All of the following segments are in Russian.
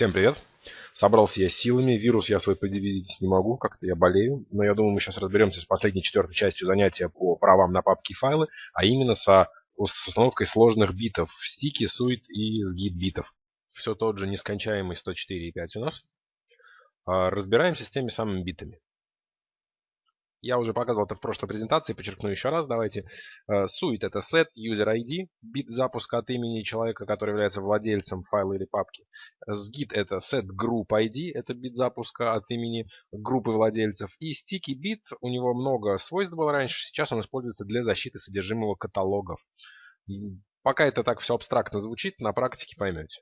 Всем привет. Собрался я силами. Вирус я свой предъявить не могу, как-то я болею. Но я думаю, мы сейчас разберемся с последней четвертой частью занятия по правам на папки и файлы, а именно со, с установкой сложных битов в стике, сует и сгиб битов. Все тот же нескончаемый 104.5 у нас. А, разбираемся с теми самыми битами. Я уже показывал это в прошлой презентации, подчеркну еще раз, давайте. Э, Suite это set user ID, бит запуска от имени человека, который является владельцем файла или папки. Sgit это set group ID, это бит запуска от имени группы владельцев. И sticky bit, у него много свойств было раньше, сейчас он используется для защиты содержимого каталогов. Пока это так все абстрактно звучит, на практике поймете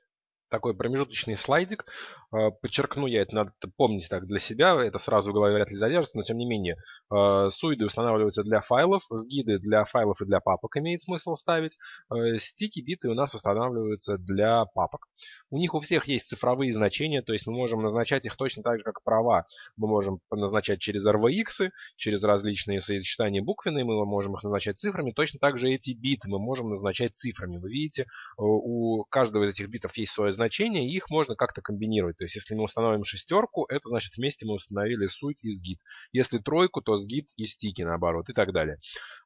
такой промежуточный слайдик. Э, подчеркну я, это надо помнить так для себя, это сразу в голове вряд ли задержится, но тем не менее. Э, суиды устанавливаются для файлов, сгиды для файлов и для папок имеет смысл ставить. Э, стики, биты у нас устанавливаются для папок. У них у всех есть цифровые значения, то есть мы можем назначать их точно так же, как права. Мы можем назначать через RVX, через различные сочетания буквенные, мы можем их назначать цифрами. Точно так же эти биты мы можем назначать цифрами. Вы видите, у каждого из этих битов есть свое значения, и их можно как-то комбинировать. То есть, если мы установим шестерку, это значит вместе мы установили суть и сгид. Если тройку, то сгид и стики наоборот и так далее.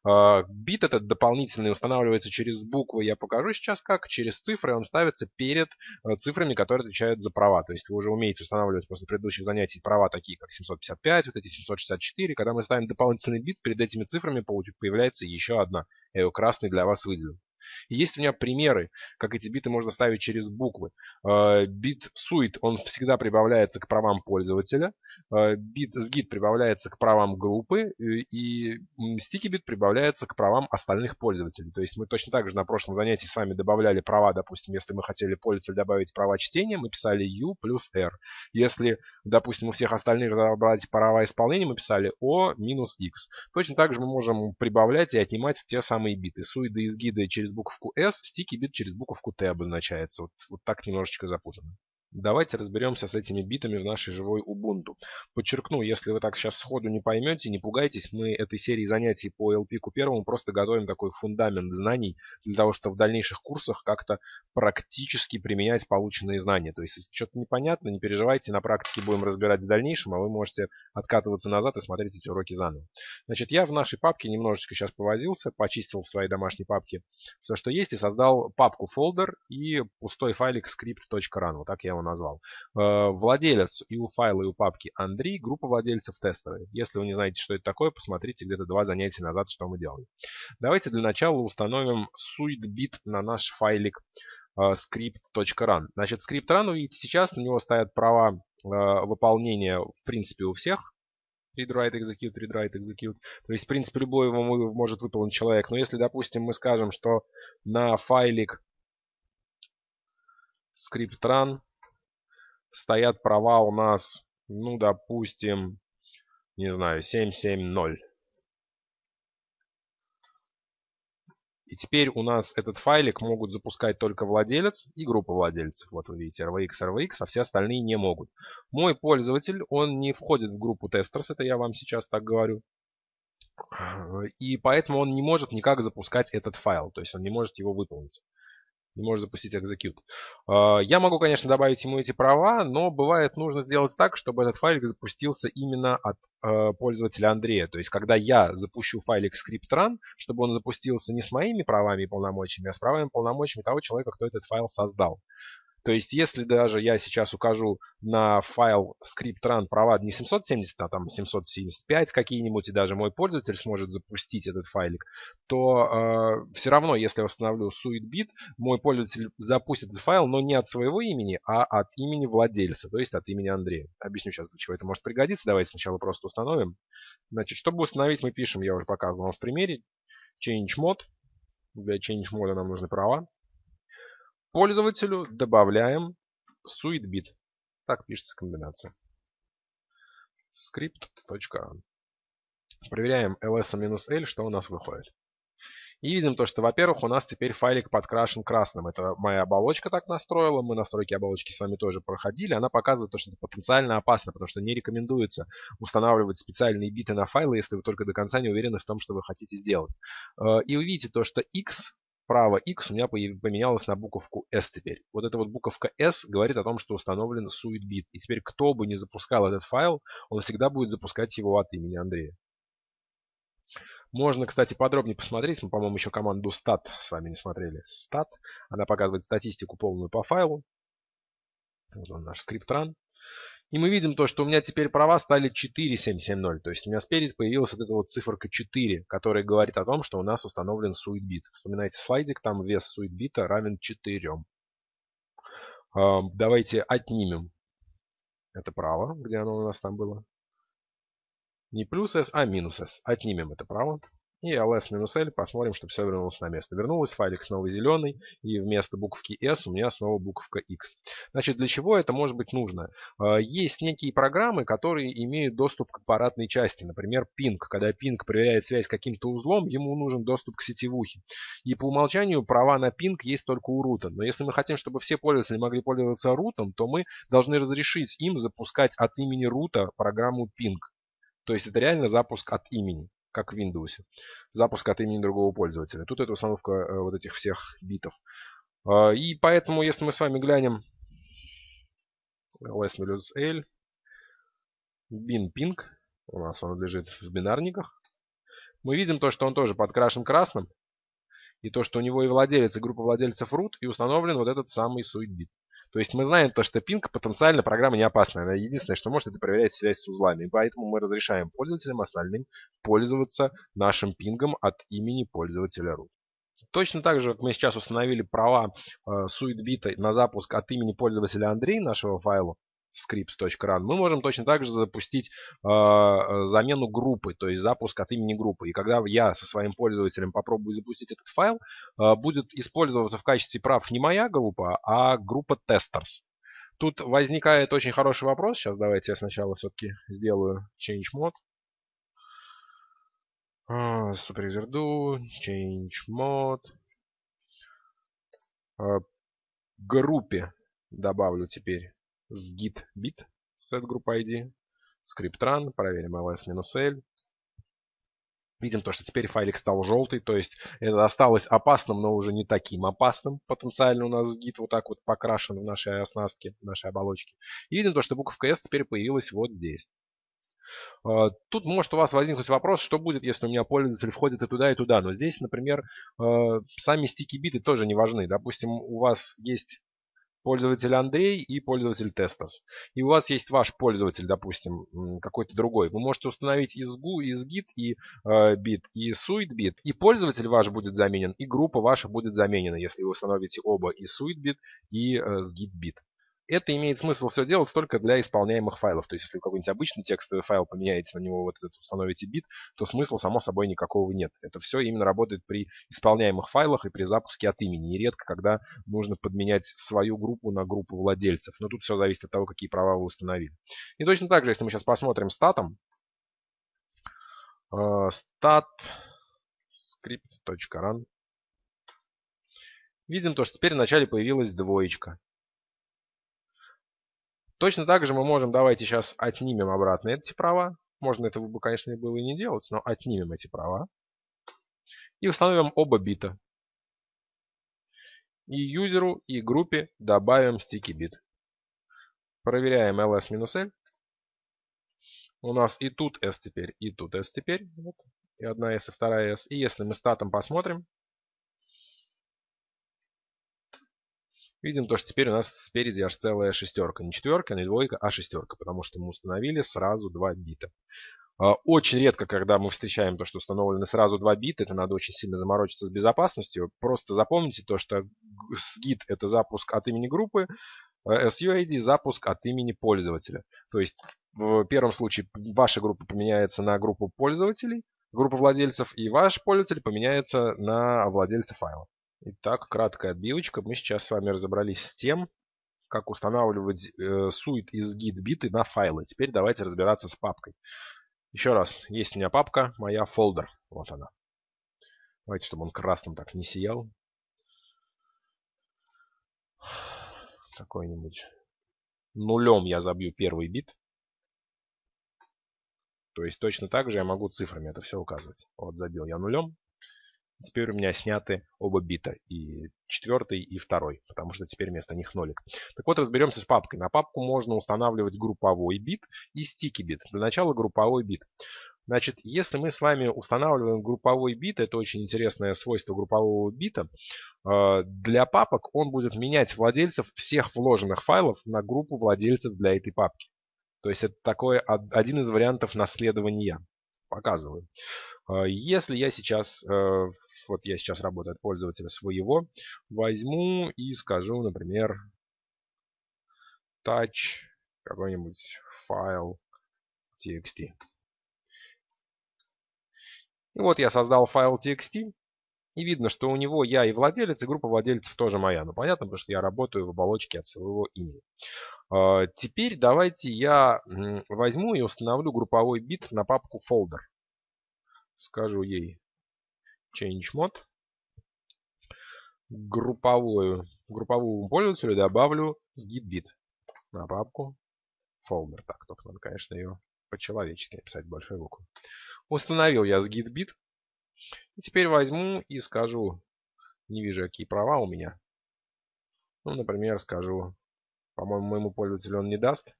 А, бит этот дополнительный устанавливается через буквы, я покажу сейчас как. Через цифры он ставится перед э, цифрами, которые отвечают за права. То есть вы уже умеете устанавливать после предыдущих занятий права такие, как 755, вот эти 764. Когда мы ставим дополнительный бит, перед этими цифрами появляется еще одна. Я ее красный для вас выделил. И есть у меня примеры, как эти биты можно ставить через буквы. Э, бит suite, он всегда прибавляется к правам пользователя. Э, бит sgit прибавляется к правам группы. Э, и sticky бит прибавляется к правам остальных пользователей. То есть мы точно так же на прошлом занятии с вами добавляли права, допустим, если мы хотели пользователю добавить права чтения, мы писали u плюс r. Если, допустим, у всех остальных добавлять права исполнения, мы писали o минус x. Точно так же мы можем прибавлять и отнимать те самые биты. Суиды и сгиды через буковку S, стики бит через буковку T обозначается. Вот, вот так немножечко запутанно. Давайте разберемся с этими битами в нашей живой Ubuntu. Подчеркну, если вы так сейчас сходу не поймете, не пугайтесь, мы этой серии занятий по LP первому просто готовим такой фундамент знаний для того, чтобы в дальнейших курсах как-то практически применять полученные знания. То есть, если что-то непонятно, не переживайте, на практике будем разбирать в дальнейшем, а вы можете откатываться назад и смотреть эти уроки заново. Значит, я в нашей папке немножечко сейчас повозился, почистил в своей домашней папке все, что есть, и создал папку folder и пустой файлик script.run. Вот так я его назвал. Э, владелец и у файла, и у папки Андрей, группа владельцев тестовые. Если вы не знаете, что это такое, посмотрите где-то два занятия назад, что мы делали. Давайте для начала установим suitebit на наш файлик э, script.run. Значит, script.run, вы видите сейчас, на него стоят права э, выполнения, в принципе, у всех. Read, write, execute, read, write, execute. То есть, в принципе, любой его может выполнить человек. Но если, допустим, мы скажем, что на файлик script.run стоят права у нас, ну, допустим, не знаю, 770. И теперь у нас этот файлик могут запускать только владелец и группа владельцев. Вот вы видите, RVX, RVX, а все остальные не могут. Мой пользователь, он не входит в группу тестерс, это я вам сейчас так говорю. И поэтому он не может никак запускать этот файл, то есть он не может его выполнить не может запустить execute. А, я могу, конечно, добавить ему эти права, но бывает нужно сделать так, чтобы этот файлик запустился именно от э, пользователя Андрея. То есть, когда я запущу файлик script.run, чтобы он запустился не с моими правами и полномочиями, а с правами и полномочиями того человека, кто этот файл создал. То есть, если даже я сейчас укажу на файл script.run права не 770, а там 775 какие-нибудь, и даже мой пользователь сможет запустить этот файлик, то э, все равно, если я установлю suitebit, мой пользователь запустит этот файл, но не от своего имени, а от имени владельца, то есть от имени Андрея. Объясню сейчас, для чего это может пригодиться. Давайте сначала просто установим. Значит, чтобы установить, мы пишем, я уже показывал в примере, change mod. Для change мода нам нужны права. Пользователю добавляем suitebit. Так пишется комбинация. script.run. Проверяем ls-l, что у нас выходит. И видим то, что, во-первых, у нас теперь файлик подкрашен красным. Это моя оболочка так настроила. Мы настройки оболочки с вами тоже проходили. Она показывает то, что это потенциально опасно, потому что не рекомендуется устанавливать специальные биты на файлы, если вы только до конца не уверены в том, что вы хотите сделать. Э, и увидите то, что x право X у меня поменялось на буковку S теперь. Вот эта вот буковка S говорит о том, что установлен suitbit. И теперь кто бы не запускал этот файл, он всегда будет запускать его от имени Андрея. Можно, кстати, подробнее посмотреть. Мы, по-моему, еще команду stat с вами не смотрели. Stat. Она показывает статистику полную по файлу. Вот он наш скрипт run. И мы видим то, что у меня теперь права стали 4770. То есть у меня спереди появилась вот эта вот циферка 4, которая говорит о том, что у нас установлен suitbit. Вспоминайте слайдик, там вес suitbit равен 4. Давайте отнимем это право, где оно у нас там было. Не плюс s, а минус s. Отнимем это право. И ls-l, посмотрим, чтобы все вернулось на место. Вернулось, файлик снова зеленый, и вместо буковки s у меня снова буковка x. Значит, для чего это может быть нужно? А, есть некие программы, которые имеют доступ к аппаратной части. Например, ping. Когда ping проверяет связь с каким-то узлом, ему нужен доступ к сетевухе. И по умолчанию права на ping есть только у рута. Но если мы хотим, чтобы все пользователи могли пользоваться рутом, то мы должны разрешить им запускать от имени рута программу ping. То есть это реально запуск от имени как в Windows. Запуск от имени другого пользователя. Тут это установка э, вот этих всех битов. А, и поэтому, если мы с вами глянем ls-l, bin ping, у нас он лежит в бинарниках, мы видим то, что он тоже подкрашен красным, и то, что у него и владелец, и группа владельцев root, и установлен вот этот самый суетбит. То есть мы знаем то, что пинг потенциально программа не опасная. Она единственное, что может, это проверять связь с узлами. И поэтому мы разрешаем пользователям остальным пользоваться нашим пингом от имени пользователя root. Точно так же, как мы сейчас установили права э, SuiteBit на запуск от имени пользователя Андрей нашего файла, script.run, мы можем точно так же запустить э, замену группы, то есть запуск от имени группы. И когда я со своим пользователем попробую запустить этот файл, э, будет использоваться в качестве прав не моя группа, а группа testers. Тут возникает очень хороший вопрос. Сейчас давайте я сначала все-таки сделаю change mode. Superuser do, change mode. Группе добавлю теперь с git bit set group ID, script run, проверим ls-l. Видим то, что теперь файлик стал желтый, то есть это осталось опасным, но уже не таким опасным. Потенциально у нас git вот так вот покрашен в нашей оснастке, в нашей оболочке. И видим то, что буковка S теперь появилась вот здесь. А, тут может у вас возникнуть вопрос, что будет, если у меня пользователь входит и туда, и туда. Но здесь, например, а, сами стики биты тоже не важны. Допустим, у вас есть пользователь Андрей и пользователь Тестос. И у вас есть ваш пользователь, допустим, какой-то другой. Вы можете установить из, GU, из Git и э, bit, и SuiteBit. И пользователь ваш будет заменен, и группа ваша будет заменена, если вы установите оба и SuiteBit, и э, с GitBit это имеет смысл все делать только для исполняемых файлов. То есть, если вы какой-нибудь обычный текстовый файл поменяете, на него вот этот установите бит, то смысла, само собой, никакого нет. Это все именно работает при исполняемых файлах и при запуске от имени. Нередко, когда нужно подменять свою группу на группу владельцев. Но тут все зависит от того, какие права вы установили. И точно так же, если мы сейчас посмотрим статом, stat script.run, видим то, что теперь вначале появилась двоечка. Точно так же мы можем, давайте сейчас отнимем обратно эти права. Можно этого бы, конечно, было и не делать, но отнимем эти права. И установим оба бита. И юзеру, и группе добавим стики бит. Проверяем ls-l. У нас и тут s теперь, и тут s теперь. Вот. И одна s, и вторая s. И если мы статом посмотрим, Видим то, что теперь у нас спереди аж целая шестерка. Не четверка, не двойка, а шестерка. Потому что мы установили сразу два бита. А, очень редко, когда мы встречаем то, что установлены сразу два бита, это надо очень сильно заморочиться с безопасностью. Просто запомните то, что SGIT это запуск от имени группы, а SUID запуск от имени пользователя. То есть в первом случае ваша группа поменяется на группу пользователей, группа владельцев, и ваш пользователь поменяется на владельца файла. Итак, краткая отбивочка. Мы сейчас с вами разобрались с тем, как устанавливать э, сует из git биты на файлы. Теперь давайте разбираться с папкой. Еще раз, есть у меня папка, моя folder. Вот она. Давайте, чтобы он красным так не сиял. Какой-нибудь нулем я забью первый бит. То есть точно так же я могу цифрами это все указывать. Вот забил я нулем. Теперь у меня сняты оба бита, и четвертый, и второй, потому что теперь вместо них нолик. Так вот, разберемся с папкой. На папку можно устанавливать групповой бит и стики бит. Для начала групповой бит. Значит, если мы с вами устанавливаем групповой бит, это очень интересное свойство группового бита, э, для папок он будет менять владельцев всех вложенных файлов на группу владельцев для этой папки. То есть это такой один из вариантов наследования. Показываю. Э, если я сейчас, э, вот я сейчас работаю от пользователя своего, возьму и скажу, например, touch какой-нибудь файл txt. И вот я создал файл txt. И видно, что у него я и владелец, и группа владельцев тоже моя. Ну, понятно, потому что я работаю в оболочке от своего имени. А, теперь давайте я возьму и установлю групповой бит на папку folder. Скажу ей change mod. Групповую, групповому пользователю добавлю sgit на папку folder. Так, только надо, конечно, ее по-человечески написать большой буквой. Установил я SgitBit. И теперь возьму и скажу, не вижу, какие права у меня. Ну, например, скажу, по-моему, моему пользователю он не даст.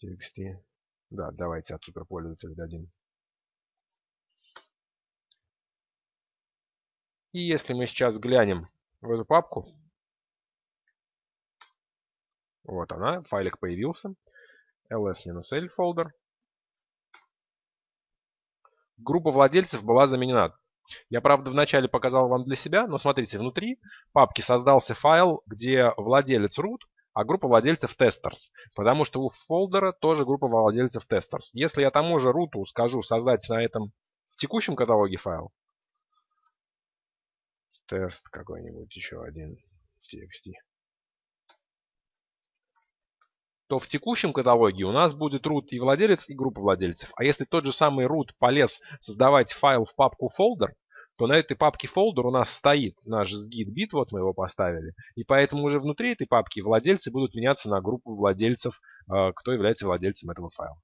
TXT. Да, давайте от суперпользователя дадим. И если мы сейчас глянем в эту папку, вот она, файлик появился. ls-l folder. Группа владельцев была заменена. Я, правда, вначале показал вам для себя, но смотрите, внутри папки создался файл, где владелец root, а группа владельцев testers. Потому что у фолдера тоже группа владельцев testers. Если я тому же root скажу создать на этом текущем каталоге файл, тест какой-нибудь еще один, txt, то в текущем каталоге у нас будет root и владелец, и группа владельцев. А если тот же самый root полез создавать файл в папку folder, то на этой папке folder у нас стоит наш sgit-бит, вот мы его поставили. И поэтому уже внутри этой папки владельцы будут меняться на группу владельцев, э, кто является владельцем этого файла.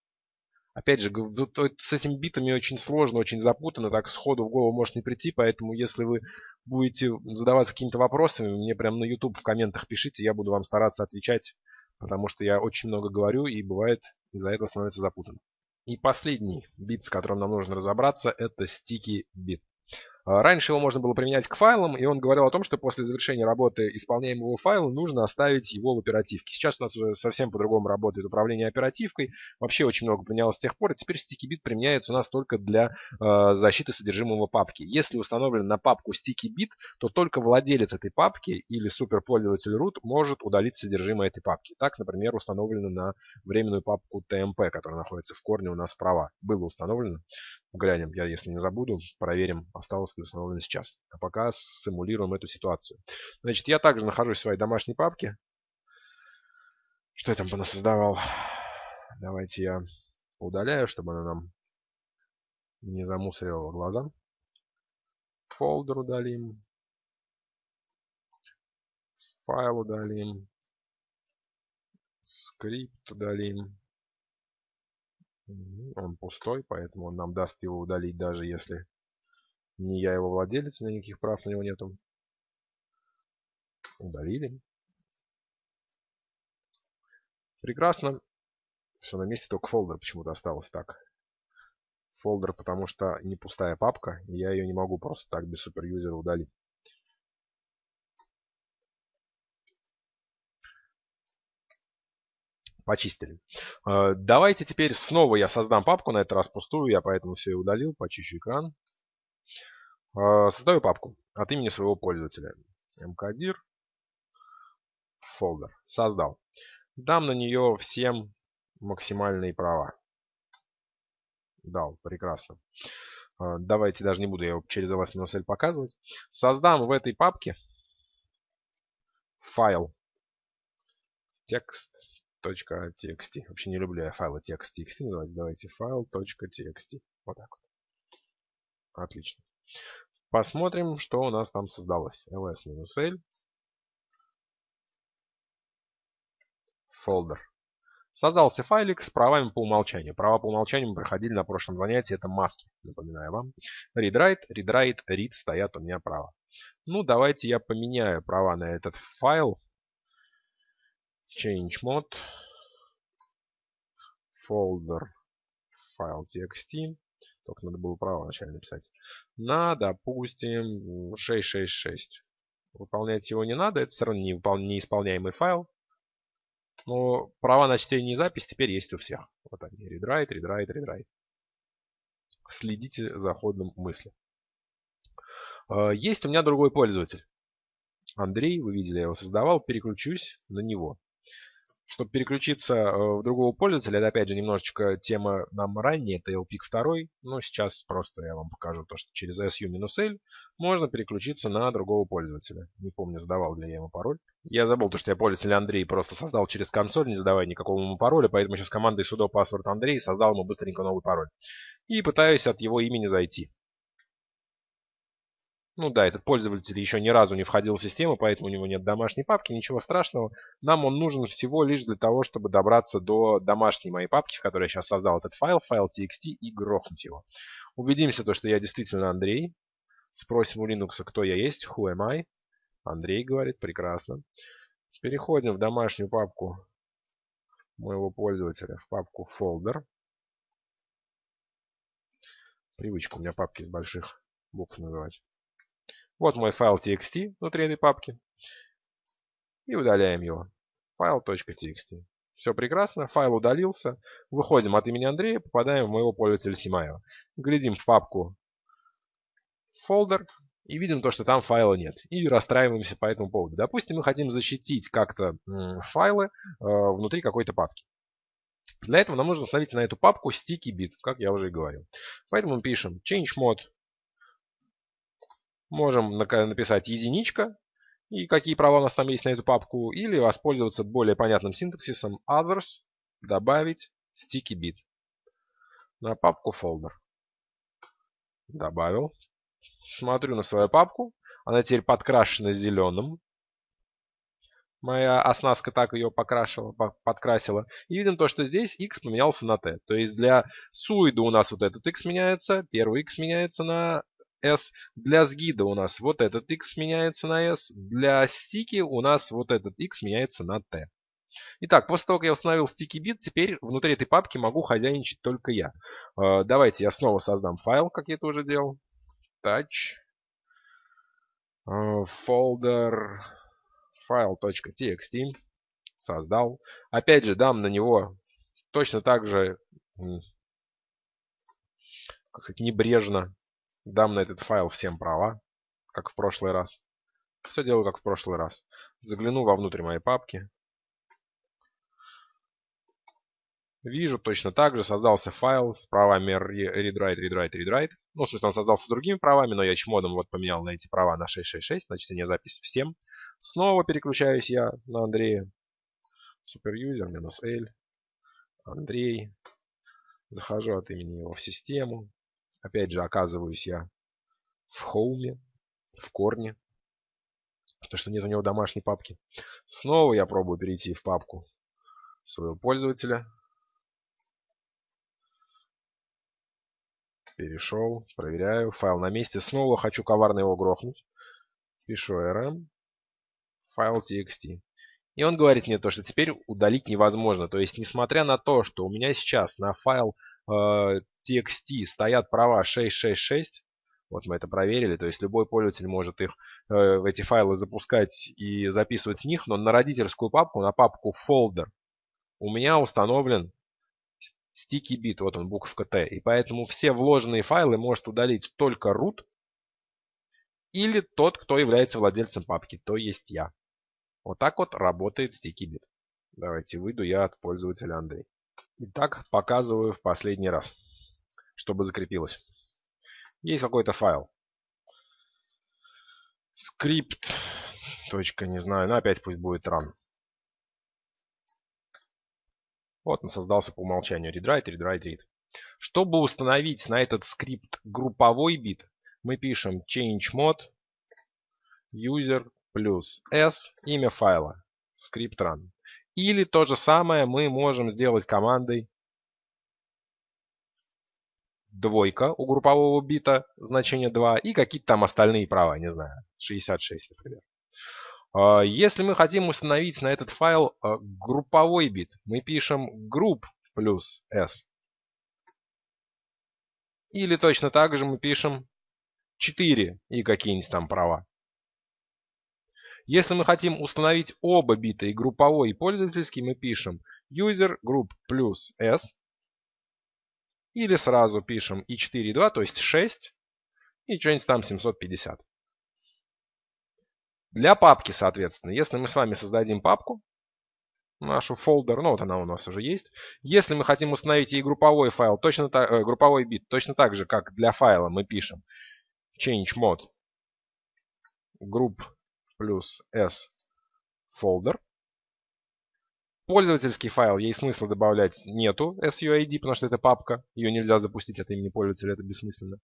Опять же, с этими битами очень сложно, очень запутанно, так сходу в голову может не прийти, поэтому если вы будете задаваться какими-то вопросами, мне прямо на YouTube в комментах пишите, я буду вам стараться отвечать потому что я очень много говорю и бывает из-за этого становится запутанно. И последний бит, с которым нам нужно разобраться, это sticky бит. А, раньше его можно было применять к файлам, и он говорил о том, что после завершения работы исполняемого файла нужно оставить его в оперативке. Сейчас у нас уже совсем по-другому работает управление оперативкой. Вообще очень много поменялось с тех пор, и теперь StickyBit применяется у нас только для э, защиты содержимого папки. Если установлен на папку StickyBit, то только владелец этой папки или суперпользователь root может удалить содержимое этой папки. Так, например, установлено на временную папку TMP, которая находится в корне у нас справа. Было установлено. Глянем, я если не забуду, проверим, осталось ли установлено сейчас. А пока симулируем эту ситуацию. Значит, я также нахожусь в своей домашней папке. Что я там понасоздавал? Давайте я удаляю, чтобы она нам не замусорила глаза. Folder удалим. Файл удалим. Скрипт удалим. Он пустой, поэтому он нам даст его удалить, даже если не я его владелец, у меня никаких прав на него нету. Удалили. Прекрасно. Все на месте, только фолдер почему-то осталось так. Фолдер, потому что не пустая папка, и я ее не могу просто так без суперюзера удалить. Почистили. Э, давайте теперь снова я создам папку, на этот раз пустую, я поэтому все и удалил, почищу экран. Э, создаю папку от имени своего пользователя. mkdir folder. Создал. Дам на нее всем максимальные права. Дал, прекрасно. Э, давайте даже не буду я его через ls-l показывать. Создам в этой папке файл текст .txt. Вообще не люблю я файлы text.txt называть. Давайте файл.txt. Вот так вот. Отлично. Посмотрим, что у нас там создалось. ls-l. Folder. Создался файлик с правами по умолчанию. Права по умолчанию мы проходили на прошлом занятии. Это маски, напоминаю вам. Read-write, read-write, read стоят у меня права. Ну, давайте я поменяю права на этот файл. Change mode. Folder. File txt. Только надо было право вначале написать. На, допустим, 666. Выполнять его не надо. Это все равно неисполняемый файл. Но права на чтение и запись теперь есть у всех. Вот они. Read-write, read-write, read-write. Следите за ходом мысли. А, есть у меня другой пользователь. Андрей, вы видели, я его создавал. Переключусь на него. Чтобы переключиться э, в другого пользователя, это опять же немножечко тема нам ранее, это LPIC 2, но сейчас просто я вам покажу то, что через SU-L можно переключиться на другого пользователя. Не помню, задавал ли я ему пароль. Я забыл то, что я пользователь Андрей просто создал через консоль, не задавая никакого ему пароля, поэтому сейчас командой sudo password Андрей создал ему быстренько новый пароль. И пытаюсь от его имени зайти. Ну да, этот пользователь еще ни разу не входил в систему, поэтому у него нет домашней папки, ничего страшного. Нам он нужен всего лишь для того, чтобы добраться до домашней моей папки, в которой я сейчас создал этот файл, файл txt, и грохнуть его. Убедимся, то, что я действительно Андрей. Спросим у Linux, кто я есть, who am I. Андрей говорит, прекрасно. Переходим в домашнюю папку моего пользователя, в папку folder. Привычка у меня папки с больших букв называть. Вот мой файл txt внутри этой папки. И удаляем его. Файл.txt. Все прекрасно, файл удалился. Выходим от имени Андрея, попадаем в моего пользователя Симаева. Глядим в папку folder и видим то, что там файла нет. И расстраиваемся по этому поводу. Допустим, мы хотим защитить как-то файлы э, внутри какой-то папки. Для этого нам нужно установить на эту папку sticky bit, как я уже и говорил. Поэтому мы пишем change mode Можем написать единичка, и какие права у нас там есть на эту папку, или воспользоваться более понятным синтаксисом others, добавить sticky bit на папку folder. Добавил. Смотрю на свою папку. Она теперь подкрашена зеленым. Моя оснастка так ее покрашила, подкрасила. И видим то, что здесь x поменялся на t. То есть для суида у нас вот этот x меняется, первый x меняется на S. Для сгида у нас вот этот X меняется на S. Для стики у нас вот этот X меняется на T. Итак, после того, как я установил sticky bit, теперь внутри этой папки могу хозяйничать только я. Э, давайте я снова создам файл, как я это уже делал. Touch. Э, folder file.txt. Создал. Опять же, дам на него точно так же как сказать, небрежно Дам на этот файл всем права, как в прошлый раз. Все делаю как в прошлый раз. Загляну вовнутрь моей папки. Вижу точно так же, создался файл с правами read-write, read-write, read-write. Ну, в смысле, он создался с другими правами, но я чмодом вот поменял на эти права на 666, на чтение запись всем. Снова переключаюсь я на Андрея. Суперюзер минус L. Андрей. Захожу от имени его в систему. Опять же, оказываюсь я в хоуме, в корне, потому что нет у него домашней папки. Снова я пробую перейти в папку своего пользователя. Перешел, проверяю, файл на месте. Снова хочу коварно его грохнуть. Пишу rm, файл txt. И он говорит мне то, что теперь удалить невозможно. То есть, несмотря на то, что у меня сейчас на файл э, txt стоят права 666, вот мы это проверили, то есть любой пользователь может их, э, эти файлы запускать и записывать в них, но на родительскую папку, на папку folder у меня установлен sticky bit, вот он, буковка T. И поэтому все вложенные файлы может удалить только root или тот, кто является владельцем папки, то есть я. Вот так вот работает StickyBit. Давайте выйду я от пользователя Андрей. Итак, показываю в последний раз, чтобы закрепилось. Есть какой-то файл. Скрипт. Точка, не знаю. Но опять пусть будет run. Вот он создался по умолчанию. Read-write, read-write, read. Чтобы установить на этот скрипт групповой бит, мы пишем change mode user плюс s, имя файла, скрипт run. Или то же самое мы можем сделать командой двойка у группового бита, значение 2, и какие-то там остальные права, не знаю, 66, например. А, если мы хотим установить на этот файл а, групповой бит, мы пишем group плюс s. Или точно так же мы пишем 4 и какие-нибудь там права. Если мы хотим установить оба бита, и групповой, и пользовательский, мы пишем user group плюс s. Или сразу пишем и 4, и 2, то есть 6, и что-нибудь там 750. Для папки, соответственно, если мы с вами создадим папку, нашу фолдер, ну вот она у нас уже есть. Если мы хотим установить и групповой файл, точно так, э, групповой бит, точно так же, как для файла мы пишем change mod group плюс s folder. Пользовательский файл ей смысла добавлять нету SUID, потому что это папка. Ее нельзя запустить от имени пользователя, это бессмысленно.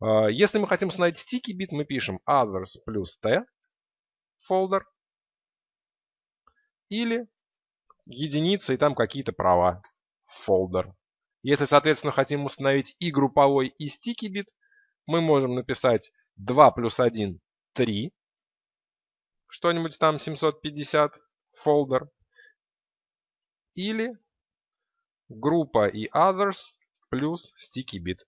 А, если мы хотим установить sticky бит, мы пишем others плюс t folder. Или единица и там какие-то права folder. Если, соответственно, хотим установить и групповой, и sticky бит, мы можем написать 2 плюс 1 – 3. Что-нибудь там 750 folder или группа и others плюс sticky bit.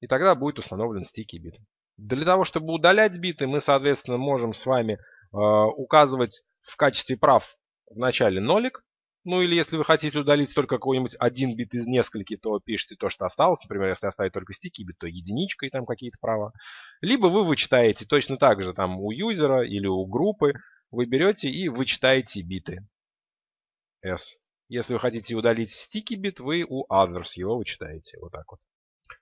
И тогда будет установлен sticky bit. Для того, чтобы удалять биты, мы, соответственно, можем с вами э, указывать в качестве прав в начале нолик. Ну или если вы хотите удалить только какой-нибудь один бит из нескольких, то пишите то, что осталось. Например, если оставить только sticky бит, то единичка и там какие-то права. Либо вы вычитаете точно так же там у юзера или у группы. Вы берете и вычитаете биты. S. Если вы хотите удалить sticky бит, вы у others его вычитаете. Вот так вот.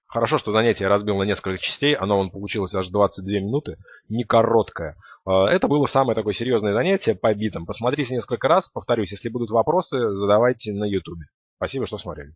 Хорошо, что занятие разбил на несколько частей. Оно он получилось аж 22 минуты. Не короткое. А, это было самое такое серьезное занятие по битам. Посмотрите несколько раз. Повторюсь, если будут вопросы, задавайте на YouTube. Спасибо, что смотрели.